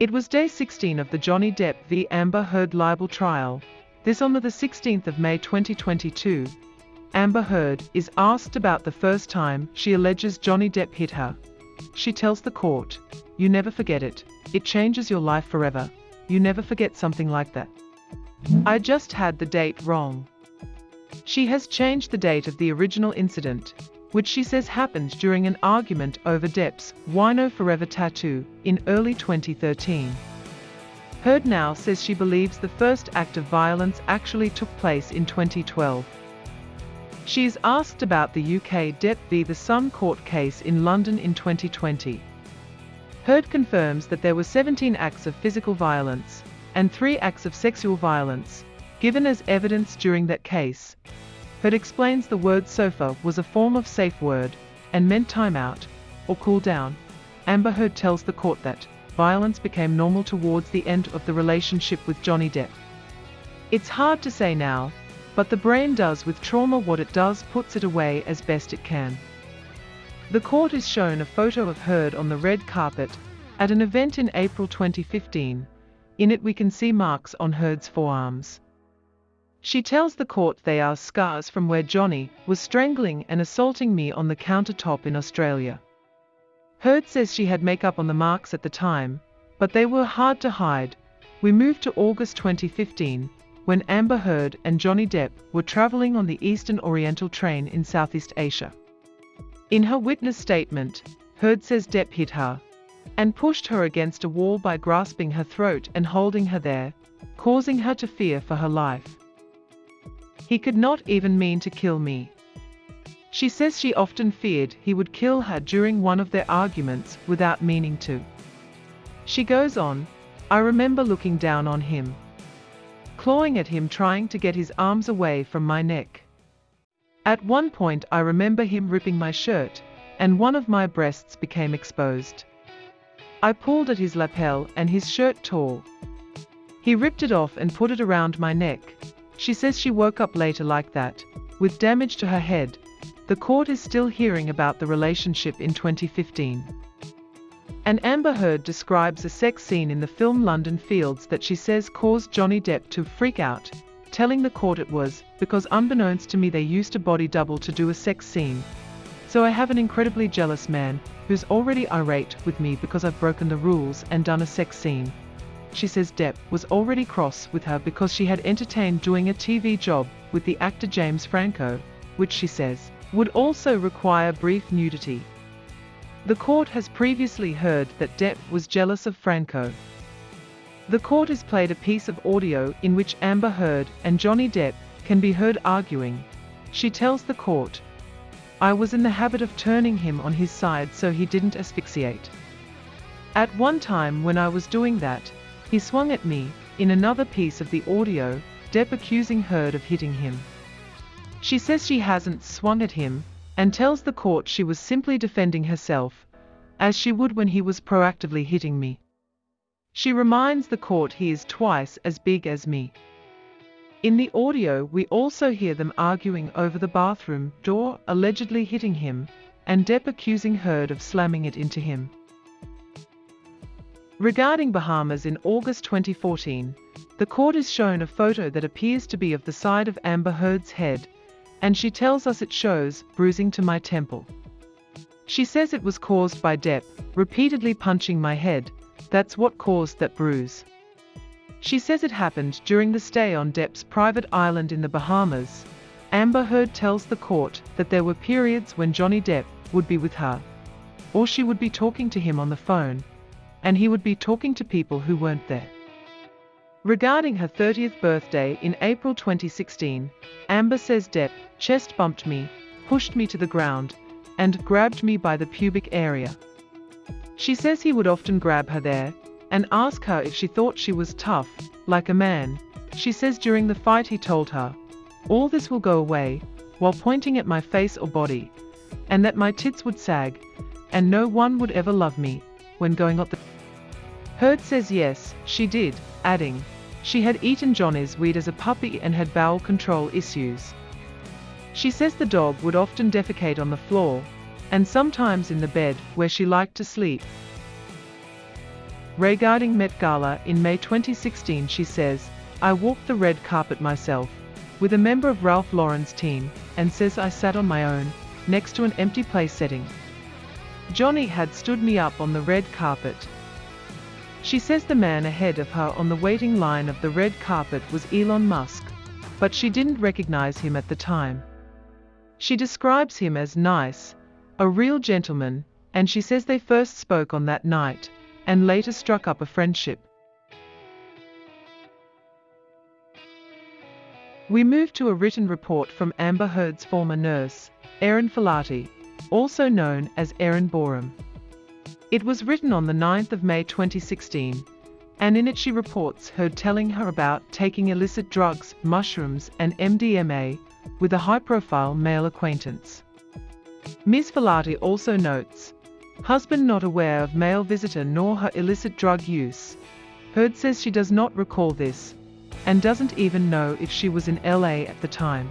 It was day 16 of the Johnny Depp v Amber Heard libel trial. This on the 16th of May 2022. Amber Heard is asked about the first time she alleges Johnny Depp hit her. She tells the court, You never forget it. It changes your life forever. You never forget something like that. I just had the date wrong. She has changed the date of the original incident, which she says happened during an argument over Depp's Wino Forever tattoo in early 2013. Heard now says she believes the first act of violence actually took place in 2012. She is asked about the UK Depp v the Sun court case in London in 2020. Heard confirms that there were 17 acts of physical violence and 3 acts of sexual violence given as evidence during that case, Heard explains the word sofa was a form of safe word and meant time out or cool down. Amber Heard tells the court that violence became normal towards the end of the relationship with Johnny Depp. It's hard to say now, but the brain does with trauma what it does puts it away as best it can. The court is shown a photo of Heard on the red carpet at an event in April 2015. In it we can see marks on Heard's forearms. She tells the court they are scars from where Johnny was strangling and assaulting me on the countertop in Australia. Heard says she had makeup on the marks at the time, but they were hard to hide. We moved to August 2015, when Amber Heard and Johnny Depp were traveling on the Eastern Oriental train in Southeast Asia. In her witness statement, Heard says Depp hit her and pushed her against a wall by grasping her throat and holding her there, causing her to fear for her life. He could not even mean to kill me. She says she often feared he would kill her during one of their arguments without meaning to. She goes on, I remember looking down on him, clawing at him trying to get his arms away from my neck. At one point I remember him ripping my shirt, and one of my breasts became exposed. I pulled at his lapel and his shirt tore. He ripped it off and put it around my neck, she says she woke up later like that, with damage to her head. The court is still hearing about the relationship in 2015. And Amber Heard describes a sex scene in the film London Fields that she says caused Johnny Depp to freak out, telling the court it was because unbeknownst to me they used a body double to do a sex scene. So I have an incredibly jealous man who's already irate with me because I've broken the rules and done a sex scene she says Depp was already cross with her because she had entertained doing a TV job with the actor James Franco, which she says would also require brief nudity. The court has previously heard that Depp was jealous of Franco. The court has played a piece of audio in which Amber Heard and Johnny Depp can be heard arguing. She tells the court, I was in the habit of turning him on his side so he didn't asphyxiate. At one time when I was doing that, he swung at me, in another piece of the audio, Depp accusing Heard of hitting him. She says she hasn't swung at him, and tells the court she was simply defending herself, as she would when he was proactively hitting me. She reminds the court he is twice as big as me. In the audio we also hear them arguing over the bathroom door, allegedly hitting him, and Depp accusing Heard of slamming it into him. Regarding Bahamas in August 2014, the court is shown a photo that appears to be of the side of Amber Heard's head, and she tells us it shows bruising to my temple. She says it was caused by Depp, repeatedly punching my head, that's what caused that bruise. She says it happened during the stay on Depp's private island in the Bahamas. Amber Heard tells the court that there were periods when Johnny Depp would be with her, or she would be talking to him on the phone, and he would be talking to people who weren't there. Regarding her 30th birthday in April 2016, Amber says Depp chest bumped me, pushed me to the ground, and grabbed me by the pubic area. She says he would often grab her there and ask her if she thought she was tough, like a man. She says during the fight he told her, All this will go away, while pointing at my face or body, and that my tits would sag, and no one would ever love me, when going up the... Heard says yes, she did, adding, she had eaten Johnny's weed as a puppy and had bowel control issues. She says the dog would often defecate on the floor, and sometimes in the bed where she liked to sleep. Regarding Met Gala in May 2016 she says, I walked the red carpet myself, with a member of Ralph Lauren's team, and says I sat on my own, next to an empty place setting. Johnny had stood me up on the red carpet. She says the man ahead of her on the waiting line of the red carpet was Elon Musk, but she didn't recognize him at the time. She describes him as nice, a real gentleman, and she says they first spoke on that night, and later struck up a friendship. We move to a written report from Amber Heard's former nurse, Erin Falati, also known as Erin Boerum. It was written on the 9th of May 2016, and in it she reports Heard telling her about taking illicit drugs, mushrooms and MDMA with a high-profile male acquaintance. Ms. Falati also notes, husband not aware of male visitor nor her illicit drug use. Heard says she does not recall this, and doesn't even know if she was in LA at the time.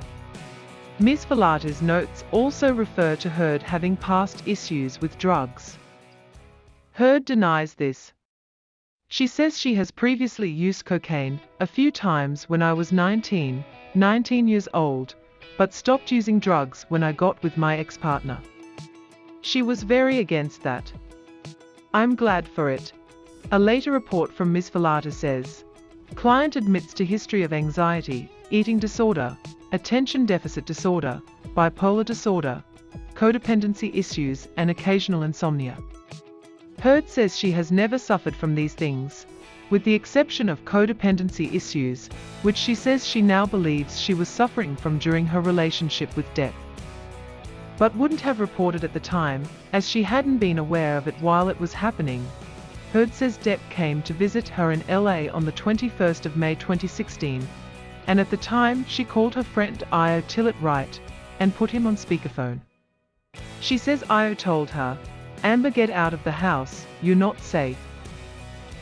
Ms. Falati's notes also refer to Heard having past issues with drugs. Heard denies this. She says she has previously used cocaine a few times when I was 19, 19 years old, but stopped using drugs when I got with my ex-partner. She was very against that. I'm glad for it. A later report from Ms. Falati says, Client admits to history of anxiety, eating disorder, attention deficit disorder, bipolar disorder, codependency issues and occasional insomnia. Heard says she has never suffered from these things, with the exception of codependency issues, which she says she now believes she was suffering from during her relationship with Depp. But wouldn't have reported at the time, as she hadn't been aware of it while it was happening. Heard says Depp came to visit her in LA on the 21st of May 2016, and at the time she called her friend Io Tillett Wright and put him on speakerphone. She says Io told her, Amber get out of the house, you're not safe.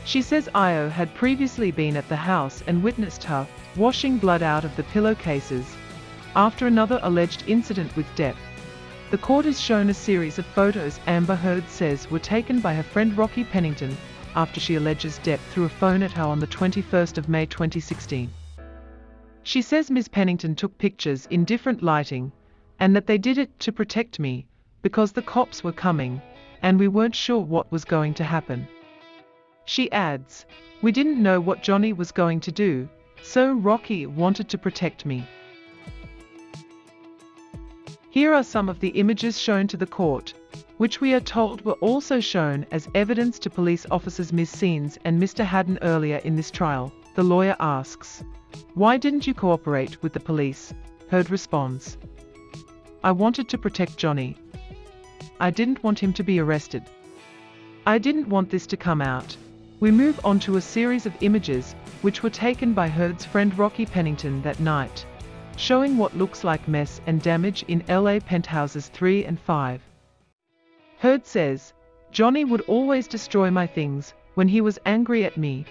She says Io had previously been at the house and witnessed her washing blood out of the pillowcases after another alleged incident with Depp. The court has shown a series of photos Amber Heard says were taken by her friend Rocky Pennington after she alleges Depp threw a phone at her on the 21st of May 2016. She says Ms. Pennington took pictures in different lighting and that they did it to protect me because the cops were coming and we weren't sure what was going to happen. She adds, We didn't know what Johnny was going to do, so Rocky wanted to protect me. Here are some of the images shown to the court, which we are told were also shown as evidence to police officers Ms. Saenz and Mr. Hadden earlier in this trial. The lawyer asks, Why didn't you cooperate with the police? Heard responds, I wanted to protect Johnny. I didn't want him to be arrested. I didn't want this to come out. We move on to a series of images, which were taken by Heard's friend Rocky Pennington that night, showing what looks like mess and damage in LA penthouses 3 and 5. Heard says, Johnny would always destroy my things when he was angry at me.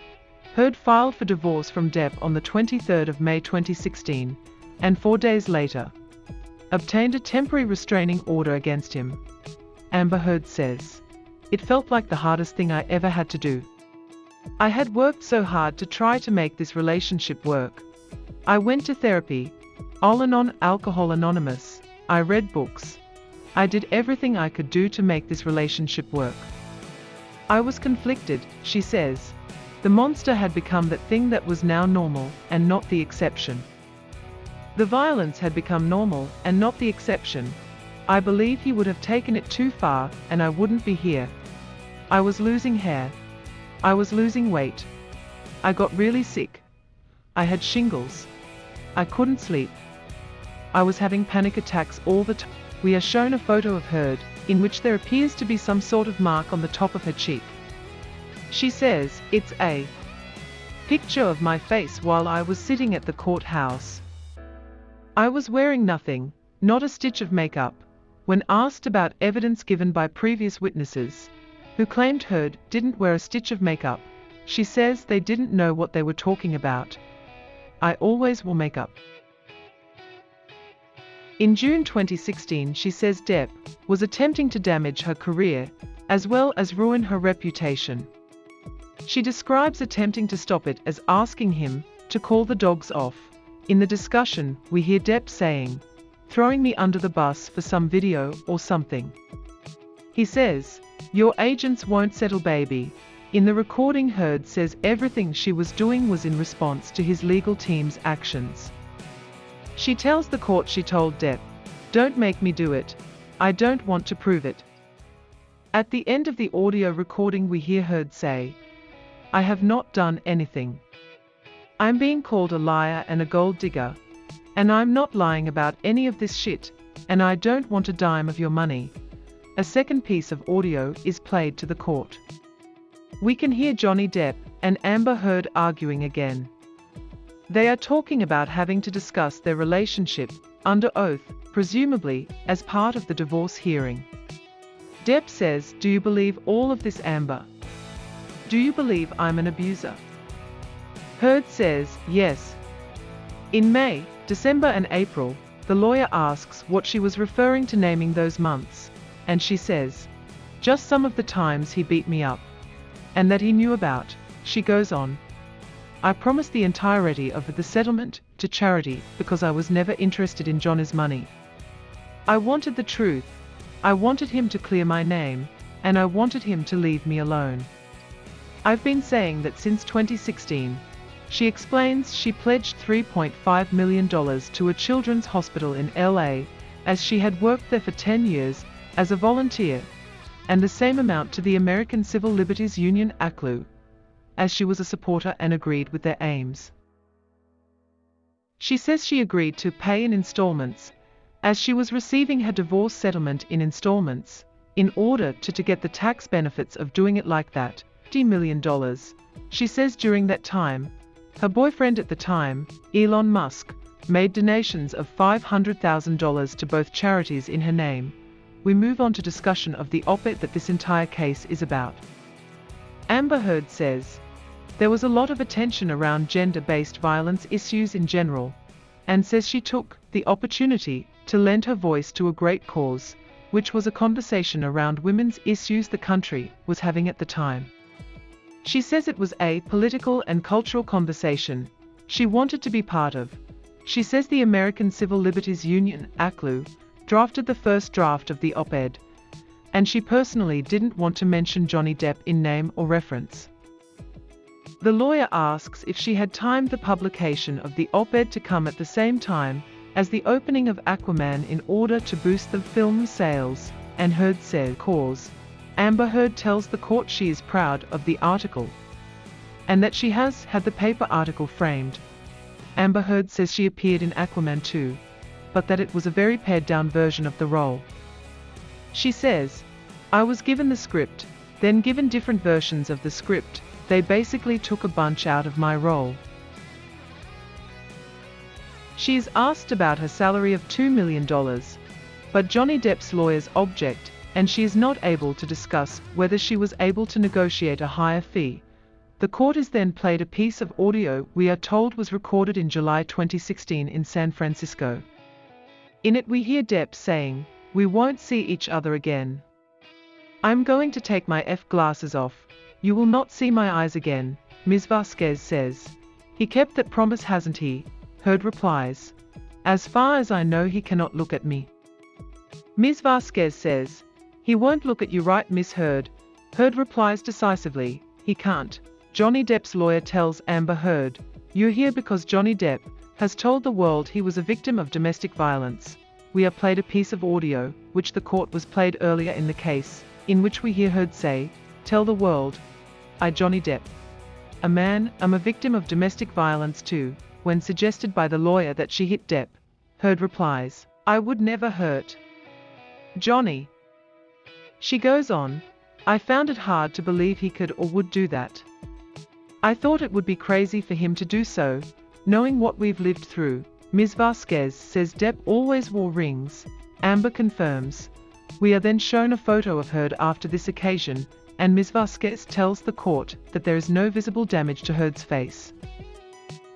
Heard filed for divorce from Depp on the 23rd of May 2016, and four days later, obtained a temporary restraining order against him. Amber Heard says, It felt like the hardest thing I ever had to do. I had worked so hard to try to make this relationship work. I went to therapy, Al Anon Alcohol Anonymous, I read books. I did everything I could do to make this relationship work. I was conflicted, she says. The monster had become that thing that was now normal, and not the exception. The violence had become normal, and not the exception. I believe he would have taken it too far, and I wouldn't be here. I was losing hair, I was losing weight. I got really sick. I had shingles. I couldn't sleep. I was having panic attacks all the time. We are shown a photo of Heard, in which there appears to be some sort of mark on the top of her cheek. She says, it's a picture of my face while I was sitting at the courthouse. I was wearing nothing, not a stitch of makeup. When asked about evidence given by previous witnesses, who claimed Heard didn't wear a stitch of makeup. She says they didn't know what they were talking about. I always wore makeup. In June 2016 she says Depp was attempting to damage her career, as well as ruin her reputation. She describes attempting to stop it as asking him to call the dogs off. In the discussion, we hear Depp saying, throwing me under the bus for some video or something. He says, your agents won't settle baby. In the recording Heard says everything she was doing was in response to his legal team's actions. She tells the court she told Depp, don't make me do it. I don't want to prove it. At the end of the audio recording we hear Heard say, I have not done anything. I'm being called a liar and a gold digger. And I'm not lying about any of this shit, and I don't want a dime of your money. A second piece of audio is played to the court. We can hear Johnny Depp and Amber Heard arguing again. They are talking about having to discuss their relationship, under oath, presumably, as part of the divorce hearing. Depp says, Do you believe all of this, Amber? Do you believe I'm an abuser? Heard says, yes. In May, December and April, the lawyer asks what she was referring to naming those months, and she says, just some of the times he beat me up. And that he knew about, she goes on. I promised the entirety of the settlement to charity because I was never interested in Johnny's money. I wanted the truth. I wanted him to clear my name, and I wanted him to leave me alone. I've been saying that since 2016, she explains she pledged $3.5 million to a children's hospital in LA, as she had worked there for 10 years as a volunteer, and the same amount to the American Civil Liberties Union ACLU, as she was a supporter and agreed with their aims. She says she agreed to pay in installments, as she was receiving her divorce settlement in installments, in order to, to get the tax benefits of doing it like that, $50 million. She says during that time, her boyfriend at the time, Elon Musk, made donations of $500,000 to both charities in her name. We move on to discussion of the op-ed that this entire case is about. Amber Heard says, there was a lot of attention around gender-based violence issues in general, and says she took the opportunity to lend her voice to a great cause, which was a conversation around women's issues the country was having at the time. She says it was a political and cultural conversation she wanted to be part of. She says the American Civil Liberties Union, ACLU, drafted the first draft of the op-ed, and she personally didn't want to mention Johnny Depp in name or reference. The lawyer asks if she had timed the publication of the op-ed to come at the same time as the opening of Aquaman in order to boost the film's sales, and Heard says cause. Amber Heard tells the court she is proud of the article and that she has had the paper article framed. Amber Heard says she appeared in Aquaman 2, but that it was a very pared down version of the role. She says, I was given the script, then given different versions of the script, they basically took a bunch out of my role. She is asked about her salary of $2 million, but Johnny Depp's lawyers object and she is not able to discuss whether she was able to negotiate a higher fee. The court is then played a piece of audio we are told was recorded in July 2016 in San Francisco. In it we hear Depp saying, we won't see each other again. I'm going to take my F glasses off. You will not see my eyes again, Ms. Vasquez says. He kept that promise hasn't he? Heard replies. As far as I know he cannot look at me. Ms. Vasquez says, he won't look at you right Miss Heard. Heard replies decisively, he can't. Johnny Depp's lawyer tells Amber Heard, you're here because Johnny Depp has told the world he was a victim of domestic violence. We are played a piece of audio, which the court was played earlier in the case, in which we hear Heard say, tell the world, I Johnny Depp. A man, I'm a victim of domestic violence too, when suggested by the lawyer that she hit Depp. Heard replies, I would never hurt. Johnny, she goes on, I found it hard to believe he could or would do that. I thought it would be crazy for him to do so, knowing what we've lived through. Ms. Vasquez says Depp always wore rings. Amber confirms. We are then shown a photo of Heard after this occasion, and Ms. Vasquez tells the court that there is no visible damage to Heard's face.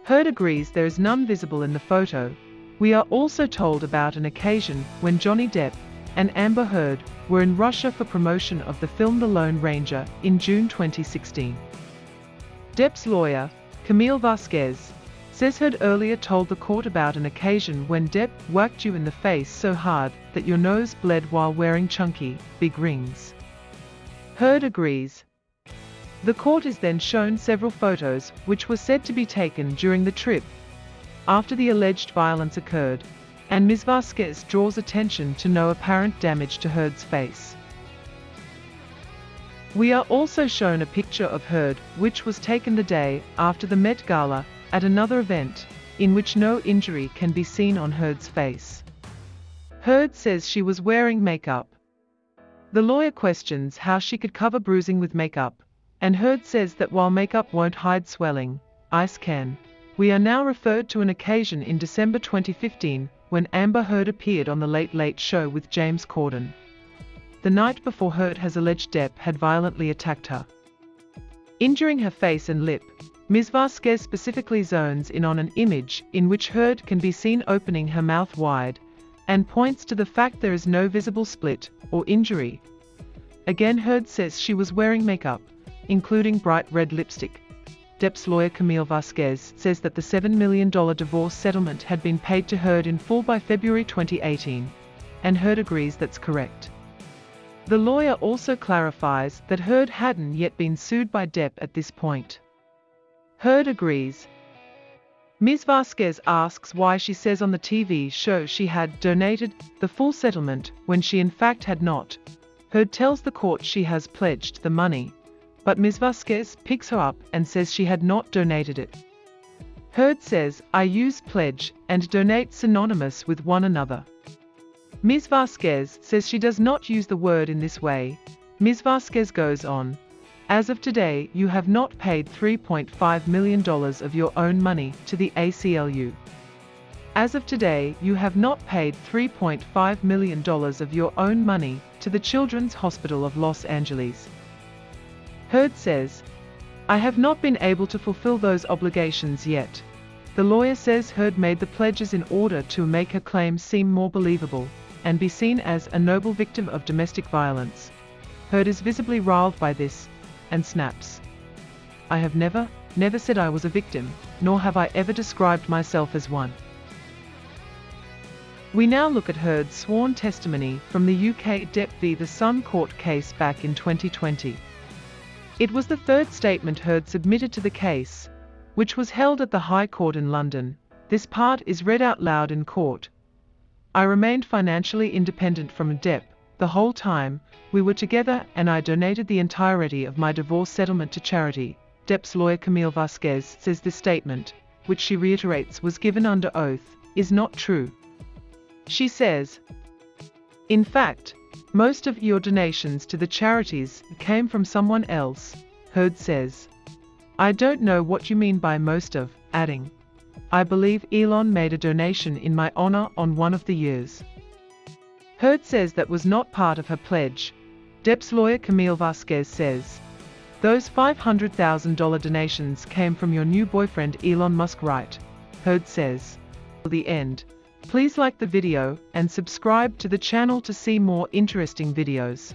Heard agrees there is none visible in the photo. We are also told about an occasion when Johnny Depp and Amber Heard were in Russia for promotion of the film The Lone Ranger in June 2016. Depp's lawyer, Camille Vasquez, says Heard earlier told the court about an occasion when Depp whacked you in the face so hard that your nose bled while wearing chunky, big rings. Heard agrees. The court is then shown several photos which were said to be taken during the trip after the alleged violence occurred, and Ms. Vasquez draws attention to no apparent damage to Heard's face. We are also shown a picture of Heard, which was taken the day after the Met Gala at another event, in which no injury can be seen on Heard's face. Heard says she was wearing makeup. The lawyer questions how she could cover bruising with makeup, and Heard says that while makeup won't hide swelling, ice can. We are now referred to an occasion in December 2015 when Amber Heard appeared on The Late Late Show with James Corden. The night before Heard has alleged Depp had violently attacked her. Injuring her face and lip, Ms. Vasquez specifically zones in on an image in which Heard can be seen opening her mouth wide and points to the fact there is no visible split or injury. Again Heard says she was wearing makeup, including bright red lipstick. Depp's lawyer Camille Vasquez says that the $7 million divorce settlement had been paid to Heard in full by February 2018, and Heard agrees that's correct. The lawyer also clarifies that Heard hadn't yet been sued by Depp at this point. Heard agrees. Ms. Vasquez asks why she says on the TV show she had donated the full settlement when she in fact had not. Heard tells the court she has pledged the money, but Ms. Vasquez picks her up and says she had not donated it. Heard says, I use pledge and donate synonymous with one another. Ms. Vasquez says she does not use the word in this way. Ms. Vasquez goes on, as of today, you have not paid $3.5 million of your own money to the ACLU. As of today, you have not paid $3.5 million of your own money to the Children's Hospital of Los Angeles. Heard says, I have not been able to fulfill those obligations yet. The lawyer says Heard made the pledges in order to make her claim seem more believable and be seen as a noble victim of domestic violence. Heard is visibly riled by this and snaps. I have never, never said I was a victim, nor have I ever described myself as one. We now look at Heard's sworn testimony from the UK Depp v The Sun court case back in 2020. It was the third statement Heard submitted to the case, which was held at the High Court in London. This part is read out loud in court, I remained financially independent from Depp the whole time we were together and I donated the entirety of my divorce settlement to charity. Depp's lawyer Camille Vasquez says this statement, which she reiterates was given under oath, is not true. She says, In fact, most of your donations to the charities came from someone else, Heard says. I don't know what you mean by most of, adding, I believe Elon made a donation in my honor on one of the years. Heard says that was not part of her pledge. Depp's lawyer Camille Vasquez says, those $500,000 donations came from your new boyfriend Elon Musk right? Heard says. The end. Please like the video and subscribe to the channel to see more interesting videos.